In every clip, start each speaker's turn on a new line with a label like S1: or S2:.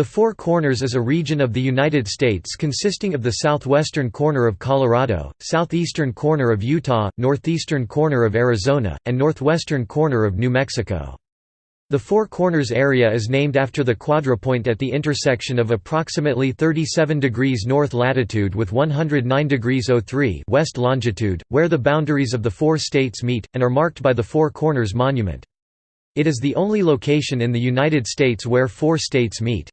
S1: The Four Corners is a region of the United States consisting of the southwestern corner of Colorado, southeastern corner of Utah, northeastern corner of Arizona, and northwestern corner of New Mexico. The Four Corners area is named after the quadrupoint at the intersection of approximately 37 degrees north latitude with 109 degrees 03 west longitude, where the boundaries of the four states meet, and are marked by the Four Corners Monument. It is the only location in the United States where four states meet.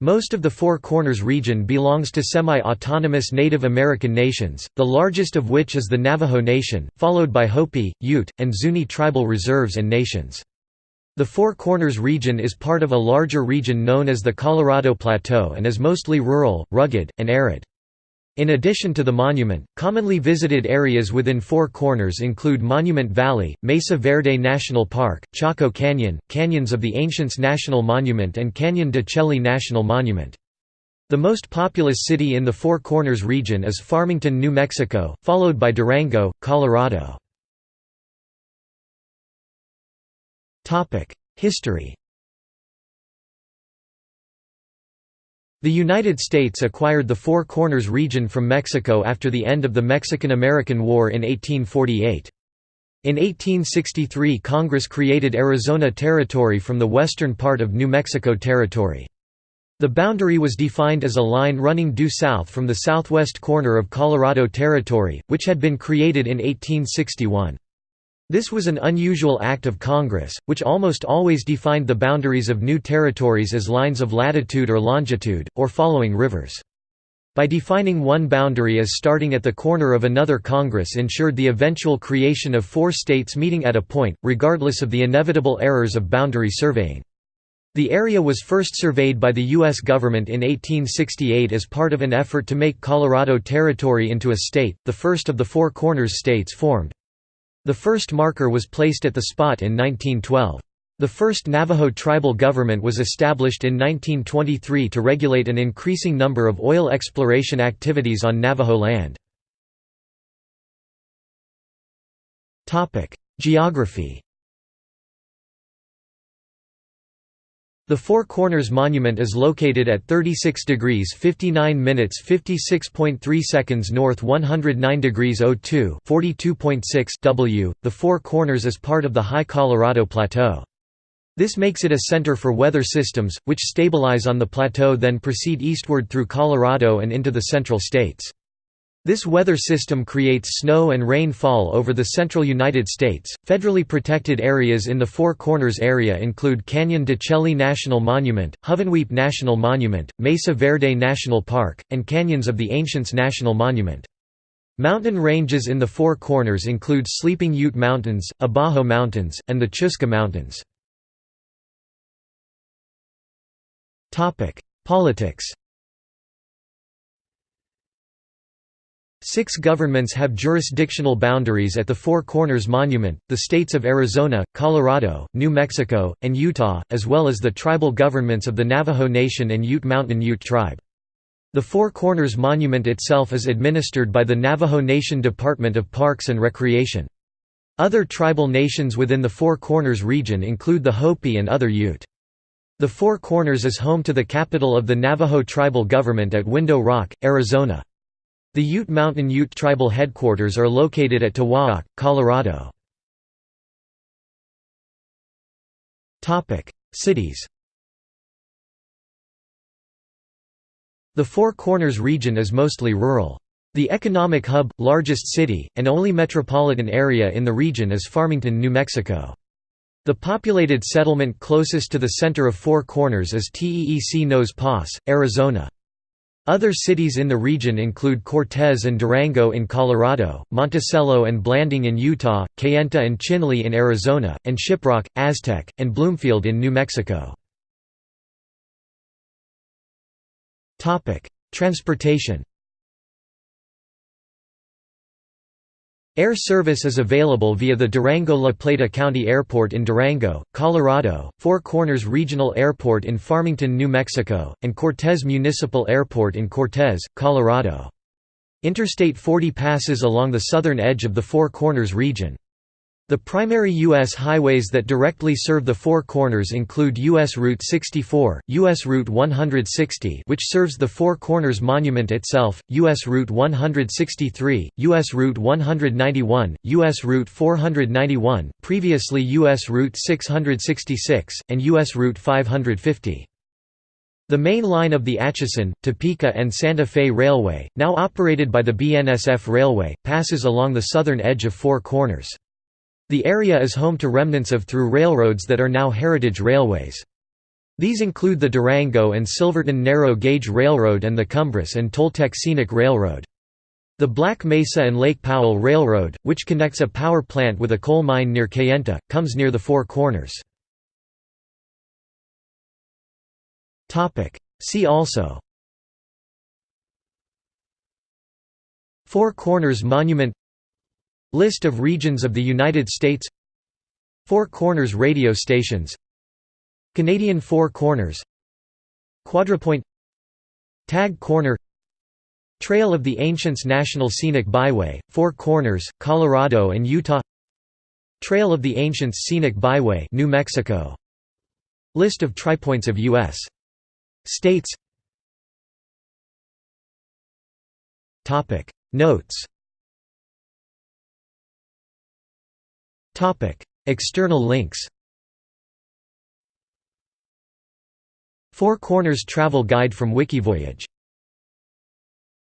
S1: Most of the Four Corners region belongs to semi-autonomous Native American nations, the largest of which is the Navajo Nation, followed by Hopi, Ute, and Zuni tribal reserves and nations. The Four Corners region is part of a larger region known as the Colorado Plateau and is mostly rural, rugged, and arid. In addition to the monument, commonly visited areas within Four Corners include Monument Valley, Mesa Verde National Park, Chaco Canyon, Canyons of the Ancients National Monument and Canyon de Chelly National Monument. The most populous city in the Four Corners region is Farmington, New Mexico, followed by Durango, Colorado. History The United States acquired the Four Corners region from Mexico after the end of the Mexican–American War in 1848. In 1863 Congress created Arizona Territory from the western part of New Mexico Territory. The boundary was defined as a line running due south from the southwest corner of Colorado Territory, which had been created in 1861. This was an unusual act of Congress, which almost always defined the boundaries of new territories as lines of latitude or longitude, or following rivers. By defining one boundary as starting at the corner of another Congress ensured the eventual creation of four states meeting at a point, regardless of the inevitable errors of boundary surveying. The area was first surveyed by the U.S. government in 1868 as part of an effort to make Colorado Territory into a state, the first of the Four Corners states formed. The first marker was placed at the spot in 1912. The first Navajo tribal government was established in 1923 to regulate an increasing number of oil exploration activities on Navajo land. Geography The Four Corners Monument is located at 36 degrees 59 minutes 56.3 seconds north 109 degrees 02 42.6 W. The Four Corners is part of the High Colorado Plateau. This makes it a center for weather systems, which stabilize on the plateau then proceed eastward through Colorado and into the central states. This weather system creates snow and rainfall over the central United States. Federally protected areas in the Four Corners area include Canyon de Chelly National Monument, Hovenweep National Monument, Mesa Verde National Park, and Canyons of the Ancients National Monument. Mountain ranges in the Four Corners include Sleeping Ute Mountains, Abajo Mountains, and the Chuska Mountains. Politics Six governments have jurisdictional boundaries at the Four Corners Monument, the states of Arizona, Colorado, New Mexico, and Utah, as well as the tribal governments of the Navajo Nation and Ute Mountain Ute Tribe. The Four Corners Monument itself is administered by the Navajo Nation Department of Parks and Recreation. Other tribal nations within the Four Corners region include the Hopi and other Ute. The Four Corners is home to the capital of the Navajo tribal government at Window Rock, Arizona. The Ute Mountain Ute tribal headquarters are located at Towaoc, Colorado. Cities The Four Corners region is mostly rural. The economic hub, largest city, and only metropolitan area in the region is Farmington, New Mexico. The populated settlement closest to the center of Four Corners is Teec Nos Pas, Arizona. Other cities in the region include Cortez and Durango in Colorado, Monticello and Blanding in Utah, Kayenta and Chinle in Arizona, and Shiprock, Aztec, and Bloomfield in New Mexico. Transportation Air service is available via the Durango-La Plata County Airport in Durango, Colorado, Four Corners Regional Airport in Farmington, New Mexico, and Cortez Municipal Airport in Cortez, Colorado. Interstate 40 passes along the southern edge of the Four Corners region. The primary U.S. highways that directly serve the Four Corners include U.S. Route 64, U.S. Route 160 which serves the Four Corners Monument itself, U.S. Route 163, U.S. Route 191, U.S. Route 491, previously U.S. Route 666, and U.S. Route 550. The main line of the Atchison, Topeka and Santa Fe Railway, now operated by the BNSF Railway, passes along the southern edge of Four Corners. The area is home to remnants of through railroads that are now heritage railways. These include the Durango and Silverton Narrow Gauge Railroad and the Cumbres and Toltec Scenic Railroad. The Black Mesa and Lake Powell Railroad, which connects a power plant with a coal mine near Kayenta, comes near the Four Corners. See also Four Corners Monument List of regions of the United States. Four Corners radio stations. Canadian Four Corners. Quadrapoint Tag Corner. Trail of the Ancients National Scenic Byway, Four Corners, Colorado and Utah. Trail of the Ancients Scenic Byway New Mexico. List of tripoints of U.S. states. Notes External links Four Corners Travel Guide from Wikivoyage